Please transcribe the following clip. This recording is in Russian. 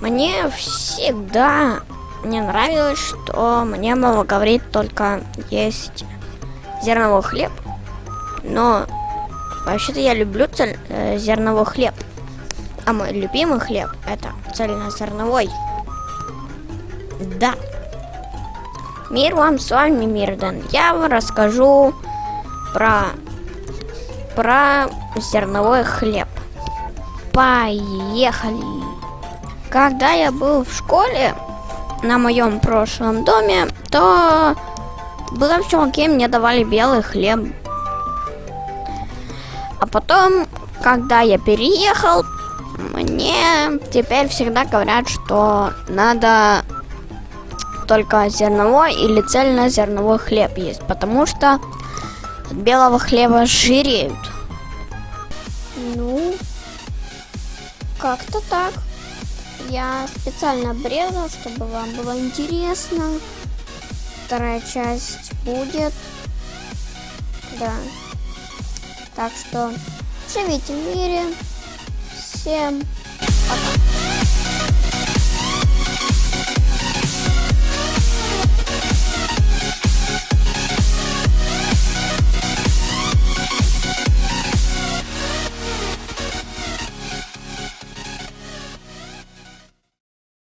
Мне всегда не нравилось, что мне мама говорит только есть зерновой хлеб. Но вообще-то я люблю цель, э, зерновой хлеб. А мой любимый хлеб это цельнозерновой. Да. Мир вам с вами Мирден. Я вам расскажу про про зерновой хлеб. Поехали! Когда я был в школе на моем прошлом доме, то было все окей, мне давали белый хлеб. А потом, когда я переехал, мне теперь всегда говорят, что надо только зерновой или цельнозерновой хлеб есть, потому что от белого хлеба жиреют. Ну, как-то так. Я специально обрезал, чтобы вам было интересно. Вторая часть будет. Да. Так что живите в мире. Всем пока.